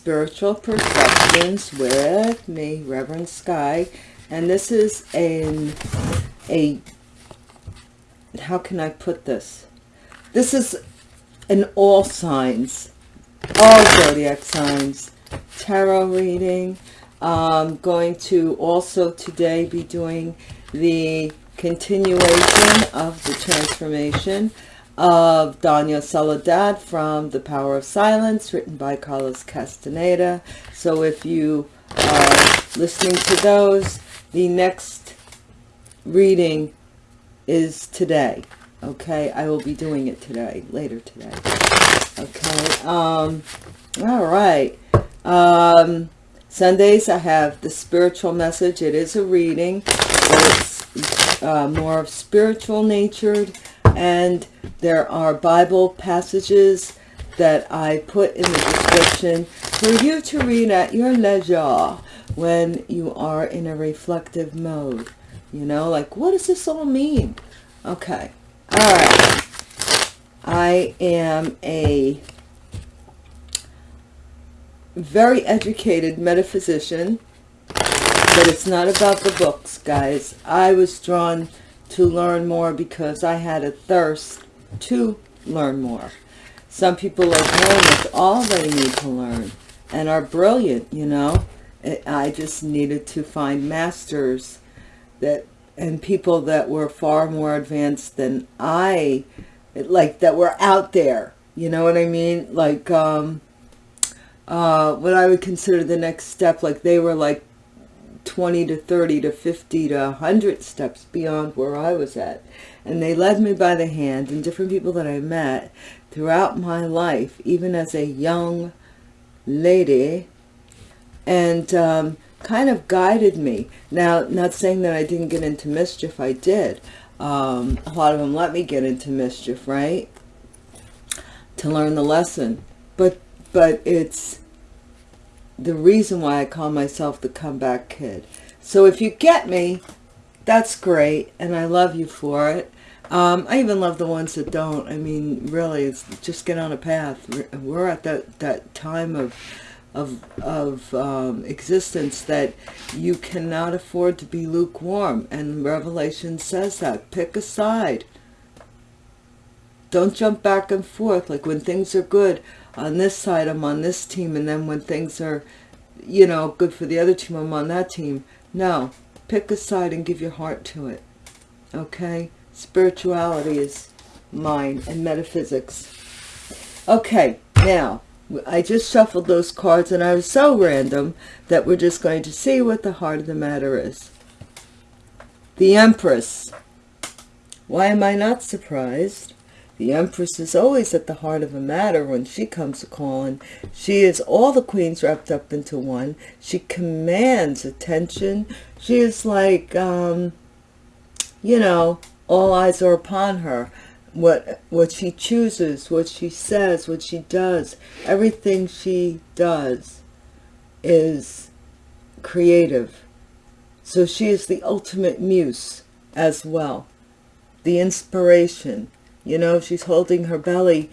Spiritual Perceptions with me, Reverend Sky. And this is an, a, how can I put this? This is an all signs, all zodiac signs, tarot reading. I'm going to also today be doing the continuation of the transformation of Doña Soledad from The Power of Silence, written by Carlos Castaneda. So if you are listening to those, the next reading is today. Okay, I will be doing it today, later today. Okay, um, all right. Um, Sundays I have the spiritual message. It is a reading, it's uh, more of spiritual natured and there are Bible passages that I put in the description for you to read at your leisure when you are in a reflective mode. You know, like, what does this all mean? Okay. All right. I am a very educated metaphysician, but it's not about the books, guys. I was drawn to learn more because I had a thirst to learn more. Some people are born with all they need to learn and are brilliant, you know. I just needed to find masters that and people that were far more advanced than I, like that were out there. You know what I mean? Like, um, uh, what I would consider the next step, like they were like 20 to 30 to 50 to 100 steps beyond where I was at. And they led me by the hand and different people that I met throughout my life, even as a young lady, and um, kind of guided me. Now, not saying that I didn't get into mischief, I did. Um, a lot of them let me get into mischief, right? To learn the lesson. But, but it's the reason why I call myself the comeback kid. So if you get me, that's great, and I love you for it. Um, I even love the ones that don't. I mean, really, it's just get on a path. We're at that, that time of, of, of um, existence that you cannot afford to be lukewarm. And Revelation says that. Pick a side. Don't jump back and forth. Like when things are good, on this side, I'm on this team. And then when things are, you know, good for the other team, I'm on that team. No, pick a side and give your heart to it. Okay? Spirituality is mine and metaphysics. Okay, now, I just shuffled those cards and I was so random that we're just going to see what the heart of the matter is. The Empress. Why am I not surprised? The Empress is always at the heart of a matter when she comes a-calling. She is all the queens wrapped up into one. She commands attention. She is like, um, you know, all eyes are upon her. What, what she chooses, what she says, what she does, everything she does is creative. So she is the ultimate muse as well. The inspiration, you know, she's holding her belly,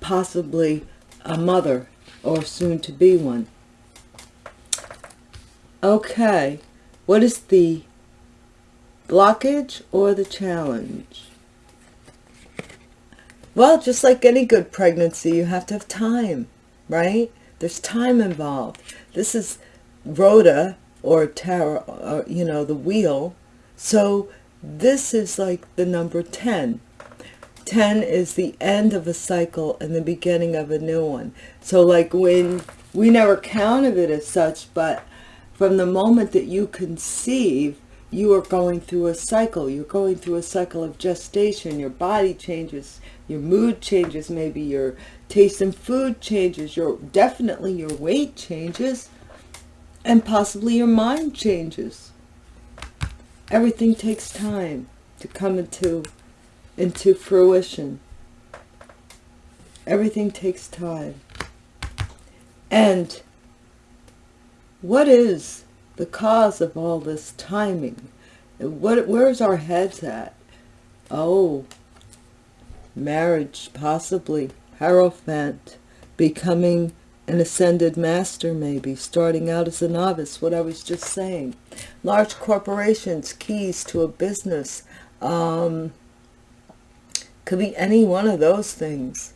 possibly a mother or soon to be one. Okay, what is the blockage or the challenge? Well, just like any good pregnancy, you have to have time, right? There's time involved. This is rota or tarot, or, you know, the wheel. So this is like the number 10. 10 is the end of a cycle and the beginning of a new one. So like when we never counted it as such, but from the moment that you conceive, you are going through a cycle. You're going through a cycle of gestation. Your body changes, your mood changes, maybe your taste in food changes, your definitely your weight changes, and possibly your mind changes. Everything takes time to come into into fruition. Everything takes time. And what is the cause of all this timing? What, where's our heads at? Oh, marriage, possibly. Hierophant, becoming an ascended master maybe, starting out as a novice, what I was just saying. Large corporations, keys to a business, um, could be any one of those things.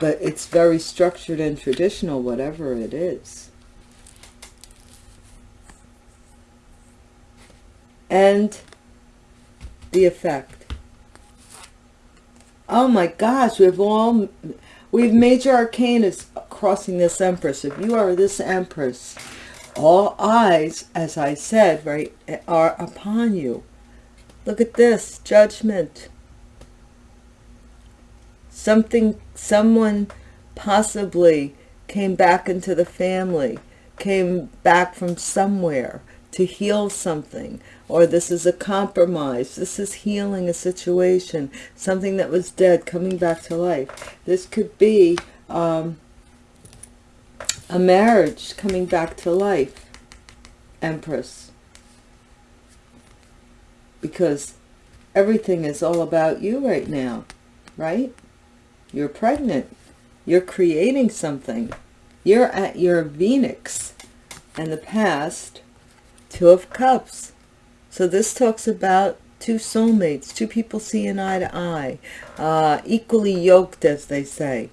But it's very structured and traditional, whatever it is. And the effect. Oh my gosh, we've all, we've major arcanas crossing this empress. If you are this empress, all eyes, as I said, right, are upon you. Look at this, judgment. Something, someone possibly came back into the family, came back from somewhere to heal something, or this is a compromise. This is healing a situation, something that was dead coming back to life. This could be um, a marriage coming back to life, Empress. Because everything is all about you right now, right? You're pregnant. You're creating something. You're at your Venus. And the past, Two of Cups. So this talks about two soulmates, two people seeing eye to eye, uh, equally yoked, as they say.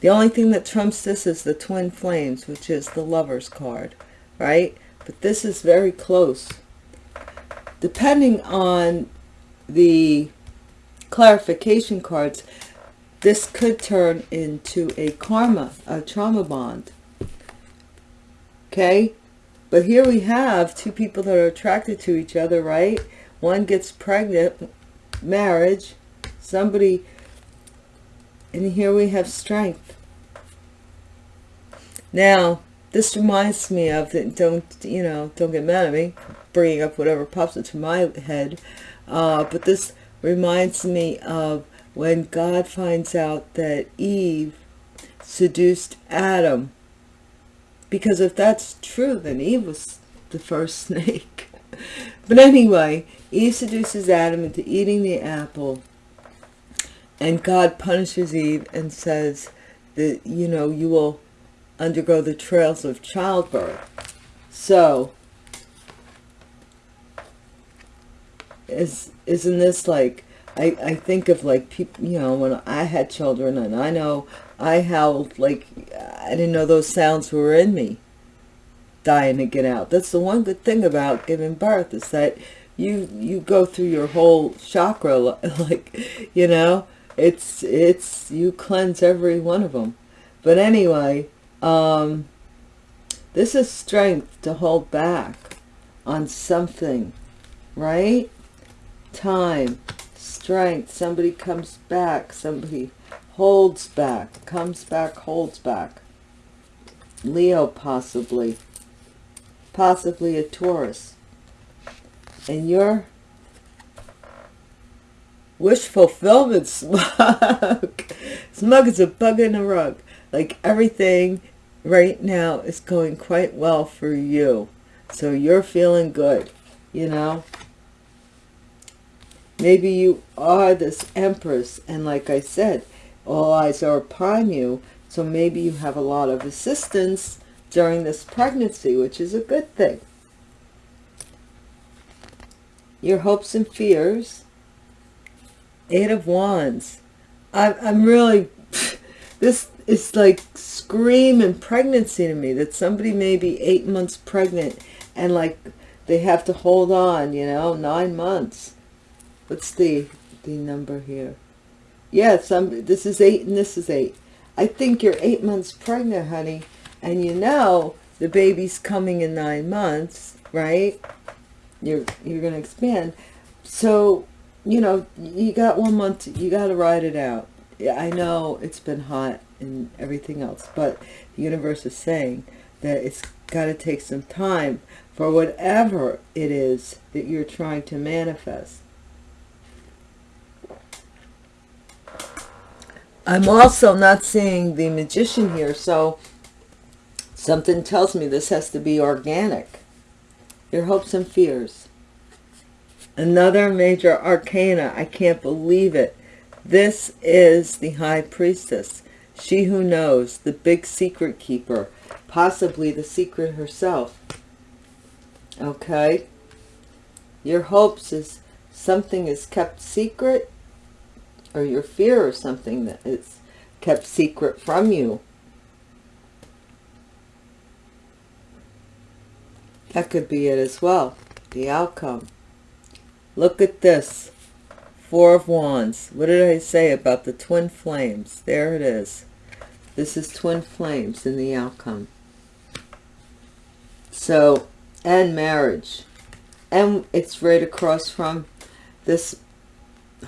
The only thing that trumps this is the twin flames, which is the lover's card, right? But this is very close. Depending on the clarification cards, this could turn into a karma, a trauma bond. Okay? But here we have two people that are attracted to each other, right? One gets pregnant, marriage, somebody, and here we have strength. Now, this reminds me of, don't, you know, don't get mad at me, bringing up whatever pops into my head, uh, but this reminds me of when God finds out that Eve seduced Adam because if that's true, then Eve was the first snake. but anyway, Eve seduces Adam into eating the apple. And God punishes Eve and says that, you know, you will undergo the trails of childbirth. So, is, isn't this like, I, I think of like people, you know, when I had children and I know I howled like I didn't know those sounds were in me dying to get out. That's the one good thing about giving birth is that you you go through your whole chakra like you know it's it's you cleanse every one of them but anyway um this is strength to hold back on something right? Time strength somebody comes back somebody holds back, comes back, holds back. Leo possibly, possibly a Taurus. And your wish fulfillment smug. smug is a bug in a rug. Like everything right now is going quite well for you. So you're feeling good, you know. Maybe you are this empress. And like I said, all eyes are upon you. So maybe you have a lot of assistance during this pregnancy, which is a good thing. Your hopes and fears. Eight of Wands. I'm, I'm really, this is like screaming pregnancy to me, that somebody may be eight months pregnant and like they have to hold on, you know, nine months. What's the, the number here? Yes, I'm, this is eight and this is eight. I think you're eight months pregnant, honey. And you know the baby's coming in nine months, right? You're, you're going to expand. So, you know, you got one month, you got to ride it out. Yeah, I know it's been hot and everything else, but the universe is saying that it's got to take some time for whatever it is that you're trying to manifest. I'm also not seeing the magician here, so something tells me this has to be organic. Your hopes and fears. Another major arcana. I can't believe it. This is the High Priestess. She who knows, the big secret keeper, possibly the secret herself. Okay? Your hopes is something is kept secret, or your fear of something that is kept secret from you. That could be it as well, the outcome. Look at this. Four of Wands. What did I say about the twin flames? There it is. This is twin flames in the outcome. So, and marriage. And it's right across from this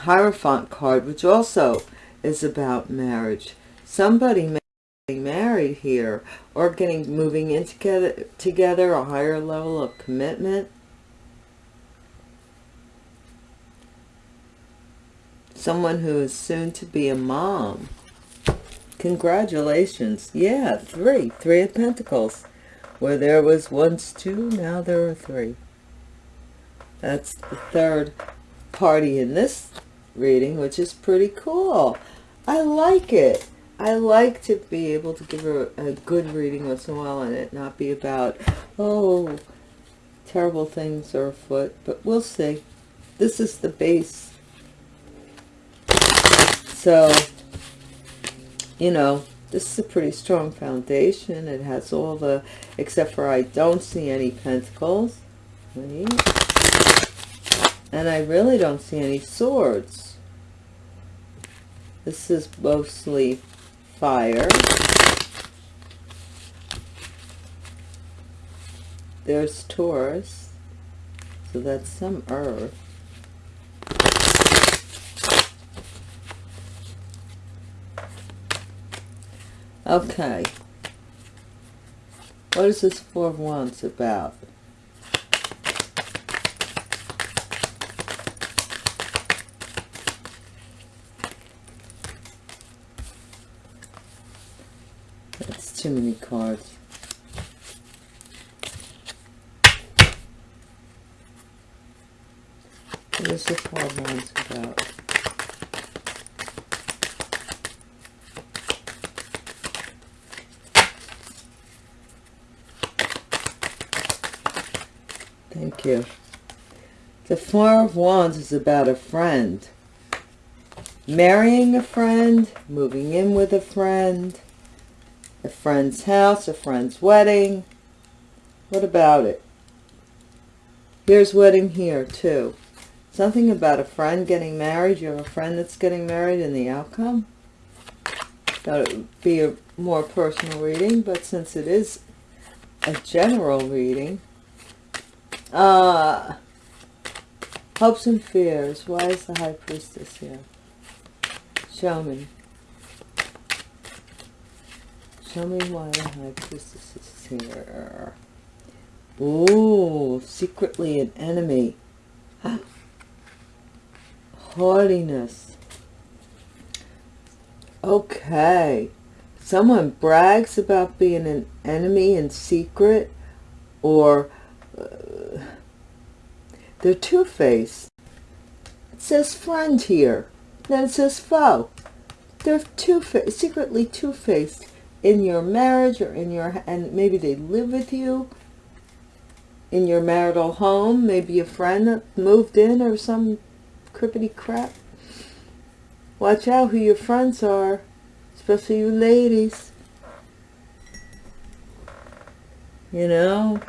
Hierophant card, which also is about marriage. Somebody may be married here or getting moving in together, together a higher level of commitment. Someone who is soon to be a mom. Congratulations. Yeah, three. Three of Pentacles. Where there was once two, now there are three. That's the third party in this reading, which is pretty cool. I like it. I like to be able to give a, a good reading once in a while and it not be about, oh, terrible things are afoot. But we'll see. This is the base. So, you know, this is a pretty strong foundation. It has all the, except for I don't see any pentacles. Wait. And I really don't see any swords. This is mostly fire. There's Taurus. So that's some earth. Okay. What is this Four of Wands about? too many cards. What is the wands about? Thank you. The Four of Wands is about a friend. Marrying a friend, moving in with a friend, a friend's house, a friend's wedding. What about it? Here's wedding here too. Something about a friend getting married. You have a friend that's getting married and the outcome. Thought it would be a more personal reading, but since it is a general reading, uh, hopes and fears. Why is the High Priestess here? Show me. Tell me why the High Priestess is here. Ooh, secretly an enemy. Haughtiness. Okay. Someone brags about being an enemy in secret or uh, they're two-faced. It says friend here. Then it says foe. They're two-faced, secretly two-faced in your marriage or in your, and maybe they live with you in your marital home, maybe a friend moved in or some crippity crap. Watch out who your friends are, especially you ladies. You know?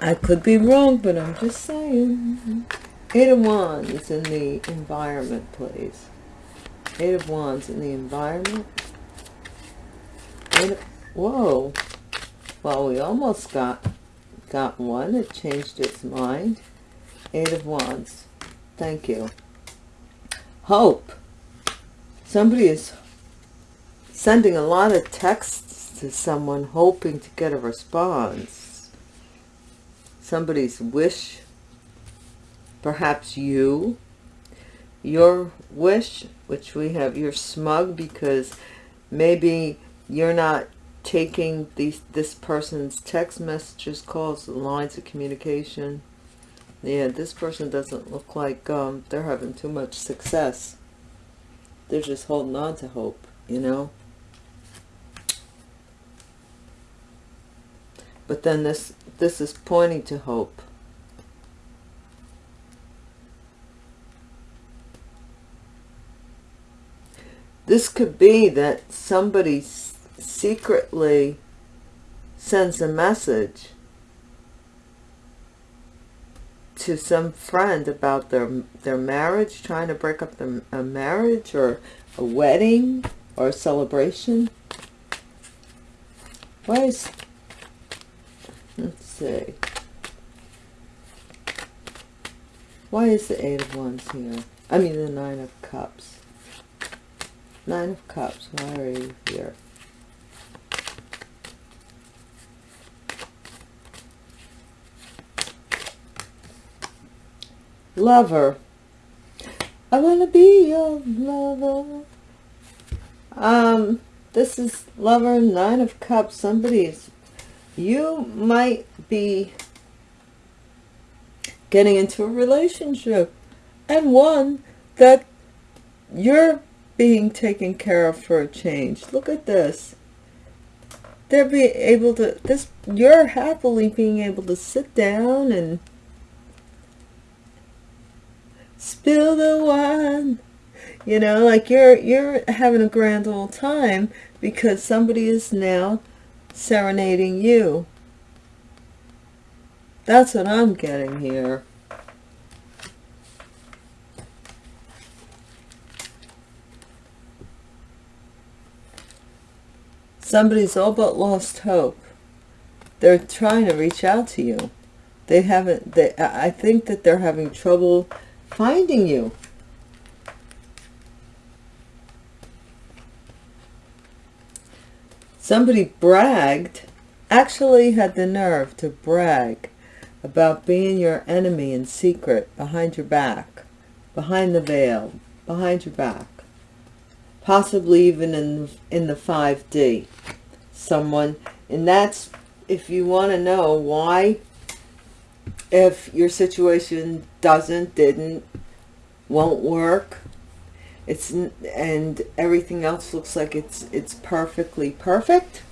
I could be wrong, but I'm just saying. Eight of Wands in the environment, please. Eight of Wands in the environment. Eight of, whoa. Well, we almost got got one. It changed its mind. Eight of Wands. Thank you. Hope. Somebody is sending a lot of texts to someone hoping to get a response. Somebody's wish. Perhaps you your wish, which we have, you're smug because maybe you're not taking these this person's text messages, calls, lines of communication Yeah, this person doesn't look like um, they're having too much success. They're just holding on to hope, you know? But then this this is pointing to hope. This could be that somebody secretly sends a message to some friend about their their marriage, trying to break up the, a marriage or a wedding or a celebration. Why is, let's see. Why is the Eight of Wands here? I mean the Nine of Cups. Nine of Cups, why are you here? lover. I want to be your lover. Um, this is lover, nine of cups. Somebody's, you might be getting into a relationship and one that you're being taken care of for a change. Look at this. They're being able to, this, you're happily being able to sit down and spill the wine you know like you're you're having a grand old time because somebody is now serenading you that's what i'm getting here somebody's all but lost hope they're trying to reach out to you they haven't they i think that they're having trouble finding you. Somebody bragged, actually had the nerve to brag about being your enemy in secret, behind your back, behind the veil, behind your back. Possibly even in, in the 5D. Someone, and that's, if you want to know why if your situation doesn't, didn't, won't work, it's and everything else looks like it's it's perfectly perfect.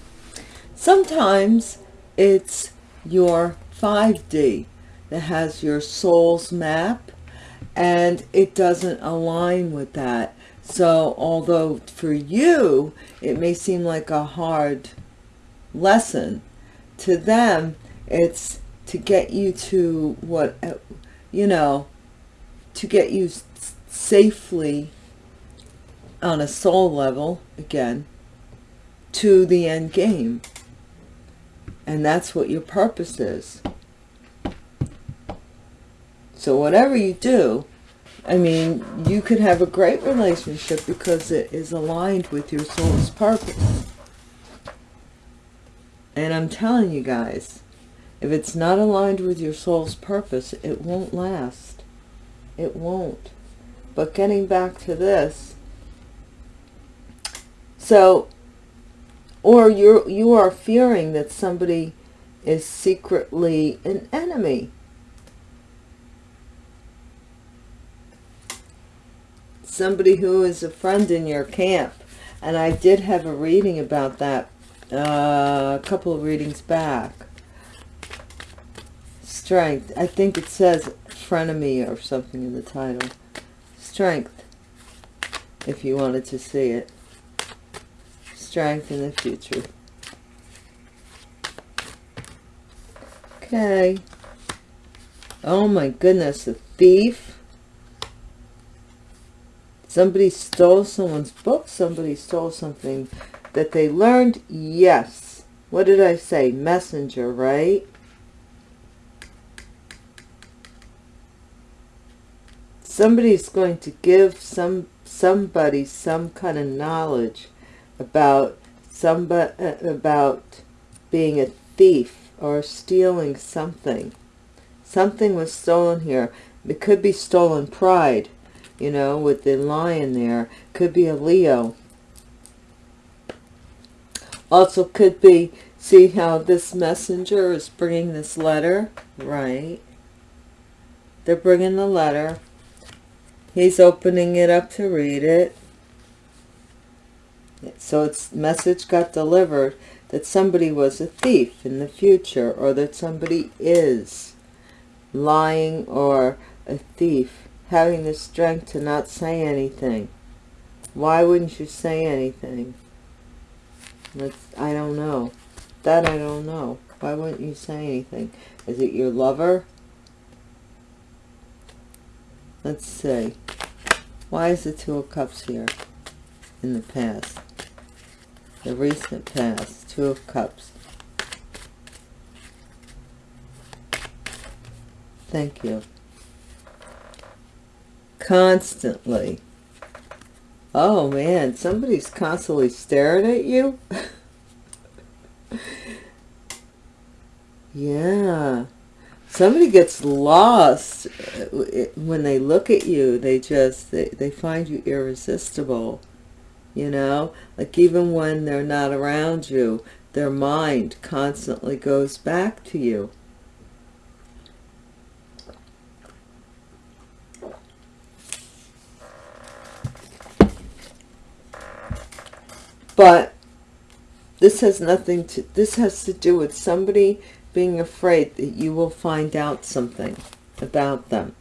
Sometimes it's your 5D that has your soul's map and it doesn't align with that. So although for you, it may seem like a hard lesson, to them, it's to get you to what, you know, to get you safely on a soul level, again, to the end game. And that's what your purpose is. So whatever you do, I mean, you could have a great relationship because it is aligned with your soul's purpose. And I'm telling you guys, if it's not aligned with your soul's purpose, it won't last. It won't. But getting back to this, so, or you're, you are fearing that somebody is secretly an enemy. Somebody who is a friend in your camp. And I did have a reading about that uh, a couple of readings back strength. I think it says frenemy or something in the title. Strength, if you wanted to see it. Strength in the future. Okay. Oh my goodness, a thief. Somebody stole someone's book. Somebody stole something that they learned. Yes. What did I say? Messenger, right? somebody's going to give some somebody some kind of knowledge about somebody uh, about being a thief or stealing something something was stolen here it could be stolen pride you know with the lion there. Could be a leo. Also could be see how this messenger is bringing this letter? Right. They're bringing the letter. He's opening it up to read it. So its message got delivered that somebody was a thief in the future or that somebody is lying or a thief, having the strength to not say anything. Why wouldn't you say anything? That's, I don't know. That I don't know. Why wouldn't you say anything? Is it your lover? Let's see. Why is the Two of Cups here in the past? The recent past. Two of Cups. Thank you. Constantly. Oh man, somebody's constantly staring at you. yeah. Somebody gets lost uh, when they look at you. They just, they, they find you irresistible. You know, like even when they're not around you, their mind constantly goes back to you. But this has nothing to, this has to do with somebody being afraid that you will find out something about them.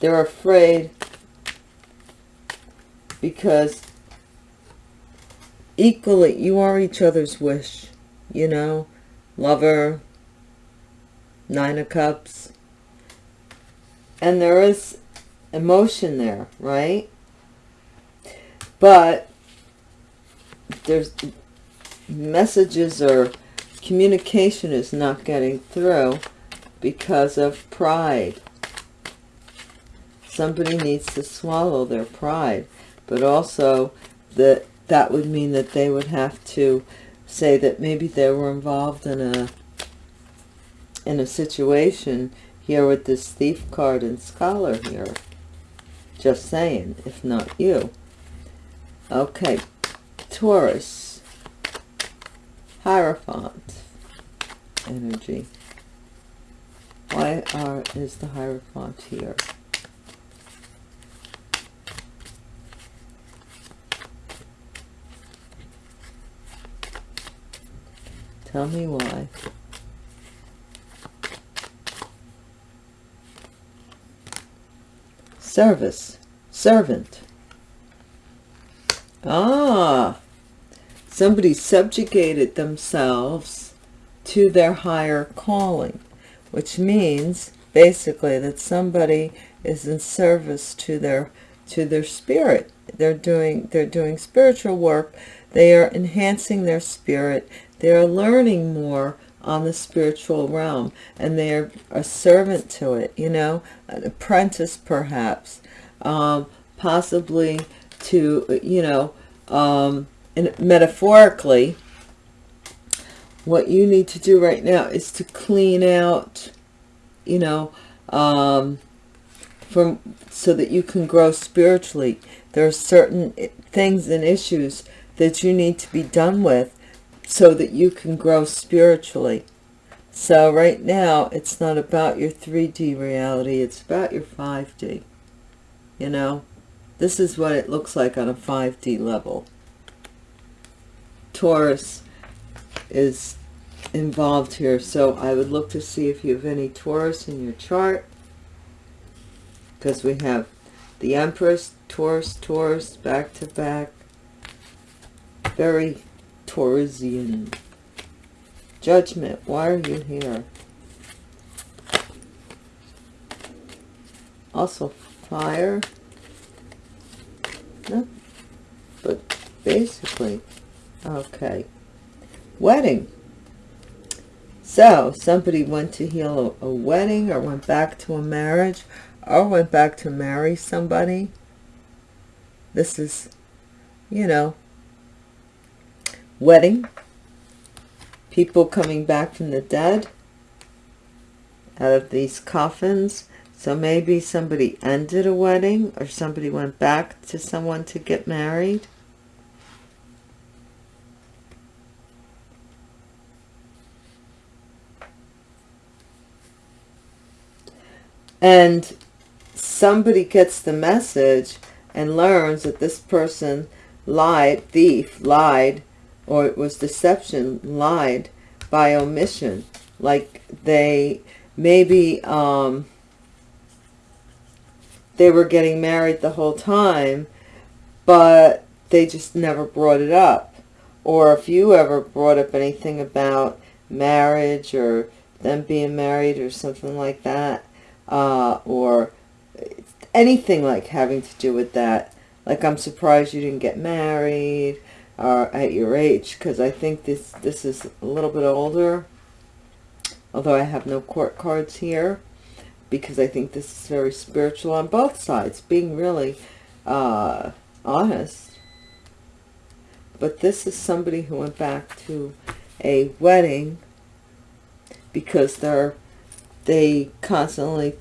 They're afraid because equally you are each other's wish, you know, lover, nine of cups. And there is emotion there, right? But there's messages or communication is not getting through because of pride. Somebody needs to swallow their pride, but also that that would mean that they would have to say that maybe they were involved in a in a situation here with this thief card and scholar here. Just saying, if not you. Okay, Taurus, Hierophant energy. Why are is the Hierophant here? Tell me why. Service, servant. Ah, somebody subjugated themselves to their higher calling, which means basically that somebody is in service to their to their spirit. They're doing they're doing spiritual work. They are enhancing their spirit. They are learning more on the spiritual realm and they are a servant to it, you know, an apprentice perhaps, um, possibly to, you know, um, and metaphorically, what you need to do right now is to clean out, you know, um, from so that you can grow spiritually. There are certain things and issues that you need to be done with so that you can grow spiritually. So right now, it's not about your 3D reality. It's about your 5D, you know. This is what it looks like on a 5D level. Taurus is involved here, so I would look to see if you have any Taurus in your chart. Because we have the Empress, Taurus, Taurus, back to back. Very Taurusian. Judgment, why are you here? Also fire. No, but basically, okay. Wedding. So, somebody went to heal a, a wedding or went back to a marriage or went back to marry somebody. This is, you know, wedding. People coming back from the dead out of these coffins so maybe somebody ended a wedding or somebody went back to someone to get married. And somebody gets the message and learns that this person lied, thief, lied, or it was deception, lied by omission. Like they maybe um, they were getting married the whole time, but they just never brought it up. Or if you ever brought up anything about marriage or them being married or something like that, uh, or anything like having to do with that. Like, I'm surprised you didn't get married uh, at your age, because I think this, this is a little bit older, although I have no court cards here, because I think this is very spiritual on both sides, being really uh, honest. But this is somebody who went back to a wedding because they're they constantly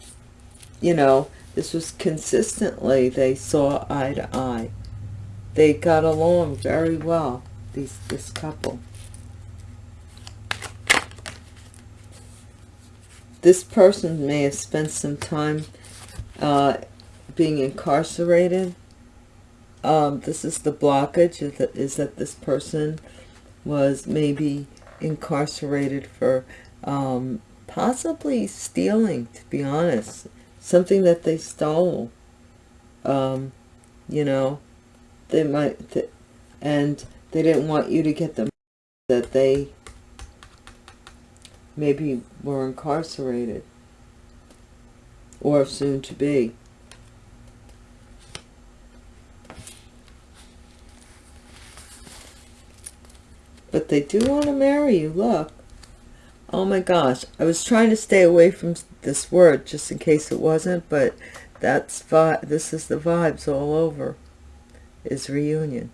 you know this was consistently they saw eye to eye. They got along very well these this couple. This person may have spent some time uh, being incarcerated. Um, this is the blockage is that, is that this person was maybe incarcerated for um, possibly stealing, to be honest. Something that they stole. Um, you know, they might, th and they didn't want you to get the that they maybe were incarcerated or soon to be. But they do want to marry you, look. Oh my gosh, I was trying to stay away from this word just in case it wasn't, but that's this is the vibes all over, is reunion.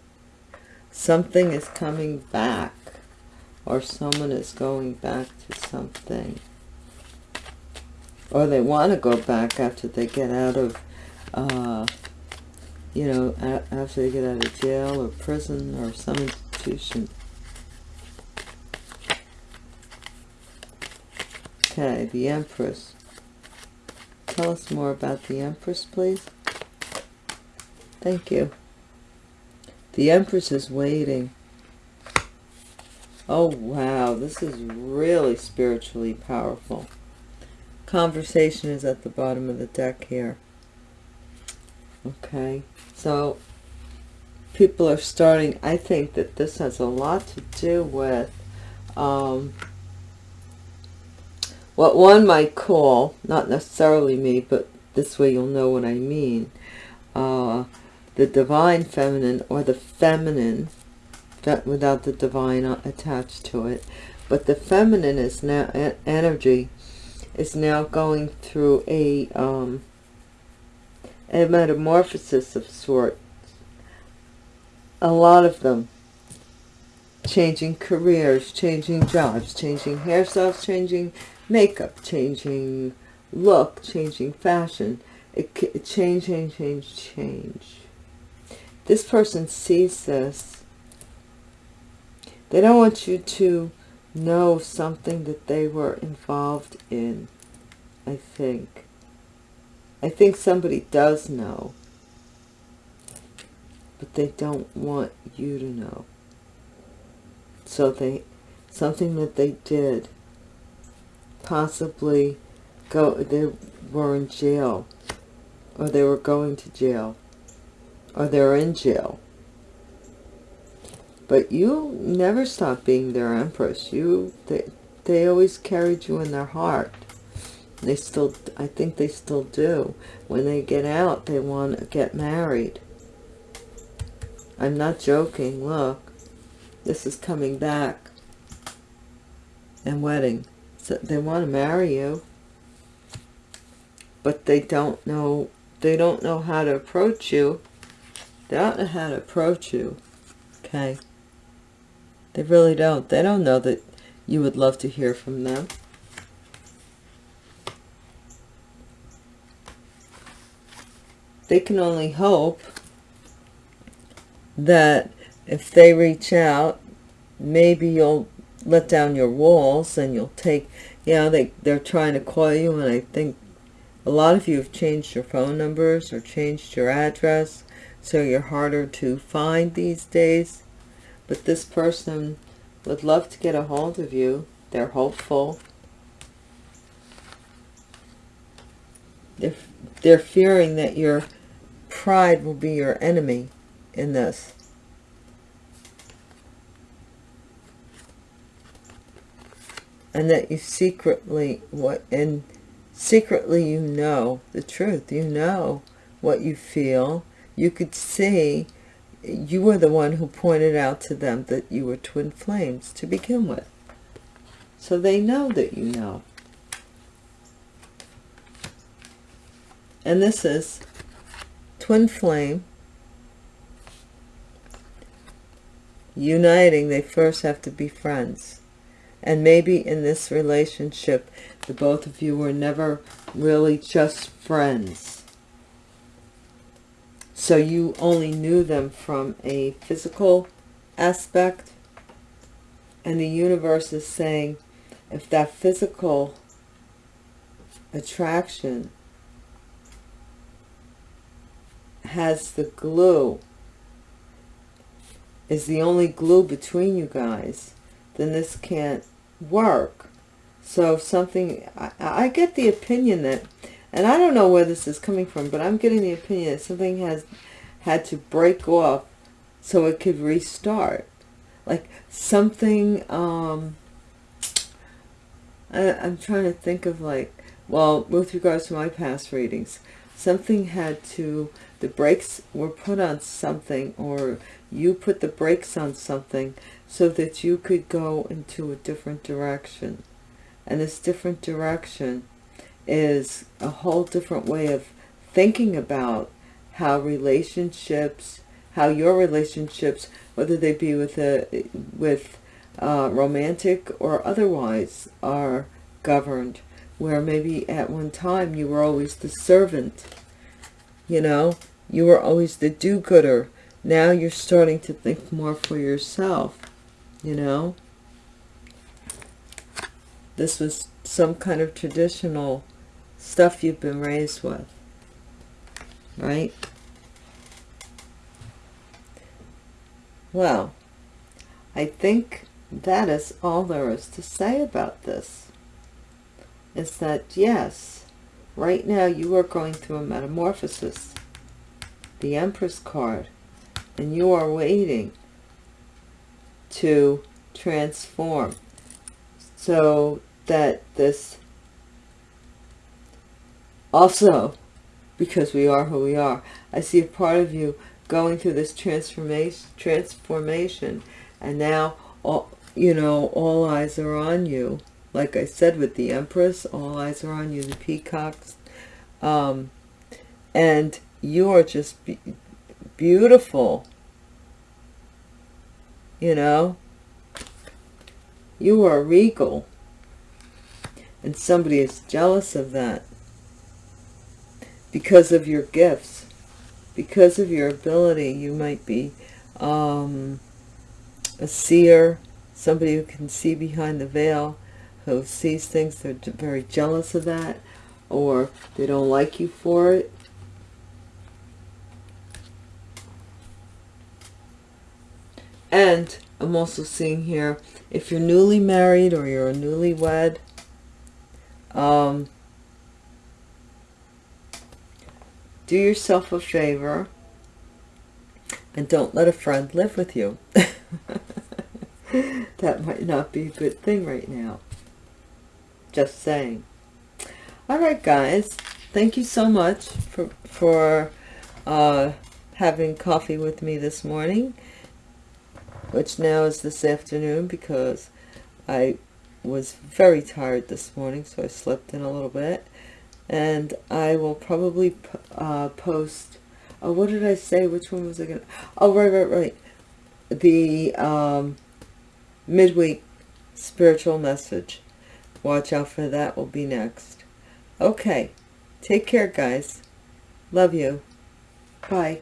Something is coming back, or someone is going back to something. Or they want to go back after they get out of, uh, you know, after they get out of jail or prison or some institution. Okay, the Empress. Tell us more about the Empress, please. Thank you. The Empress is waiting. Oh, wow. This is really spiritually powerful. Conversation is at the bottom of the deck here. Okay. So, people are starting... I think that this has a lot to do with... Um, what one might call, not necessarily me, but this way you'll know what I mean, uh, the divine feminine or the feminine, without the divine attached to it, but the feminine is now, energy is now going through a, um, a metamorphosis of sorts. A lot of them changing careers, changing jobs, changing hairstyles, changing makeup, changing look, changing fashion, it, change, change, change, change. This person sees this. They don't want you to know something that they were involved in, I think. I think somebody does know, but they don't want you to know. So they, something that they did possibly go they were in jail or they were going to jail or they're in jail. But you never stop being their empress. You they, they always carried you in their heart. They still i think they still do. When they get out they want to get married. I'm not joking. Look this is coming back. And wedding they want to marry you but they don't know they don't know how to approach you. They don't know how to approach you okay? They really don't. They don't know that you would love to hear from them. They can only hope that if they reach out maybe you'll let down your walls and you'll take, yeah, they, they're trying to call you and I think A lot of you have changed your phone numbers or changed your address, so you're harder to find these days. But this person would love to get a hold of you. They're hopeful. They're, they're fearing that your pride will be your enemy in this. And that you secretly, what, and secretly you know the truth. You know what you feel. You could see, you were the one who pointed out to them that you were twin flames to begin with. So they know that you know. And this is twin flame uniting. They first have to be friends. And maybe in this relationship, the both of you were never really just friends. So you only knew them from a physical aspect. And the universe is saying, if that physical attraction has the glue, is the only glue between you guys, then this can't work. So something, I, I get the opinion that, and I don't know where this is coming from, but I'm getting the opinion that something has had to break off so it could restart. Like something, um, I, I'm trying to think of like, well, with regards to my past readings, something had to, the brakes were put on something or you put the brakes on something so that you could go into a different direction. And this different direction is a whole different way of thinking about how relationships, how your relationships, whether they be with a with uh, romantic or otherwise, are governed. Where maybe at one time you were always the servant, you know, you were always the do-gooder. Now you're starting to think more for yourself, you know. This was some kind of traditional stuff you've been raised with, right? Well, I think that is all there is to say about this. Is that, yes, right now you are going through a metamorphosis. The Empress card. And you are waiting to transform. So that this also because we are who we are i see a part of you going through this transformation transformation and now all you know all eyes are on you. Like i said with the empress all eyes are on you the peacocks. Um and you are just be beautiful you know? You are regal. And somebody is jealous of that. Because of your gifts. Because of your ability. You might be um, a seer. Somebody who can see behind the veil. Who sees things. They're very jealous of that. Or they don't like you for it And I'm also seeing here, if you're newly married or you're a newlywed, um, do yourself a favor and don't let a friend live with you. that might not be a good thing right now. Just saying. All right, guys. Thank you so much for, for uh, having coffee with me this morning which now is this afternoon because I was very tired this morning, so I slept in a little bit. And I will probably uh, post, oh, what did I say? Which one was I going to, oh, right, right, right. The um, midweek spiritual message. Watch out for that will be next. Okay. Take care, guys. Love you. Bye.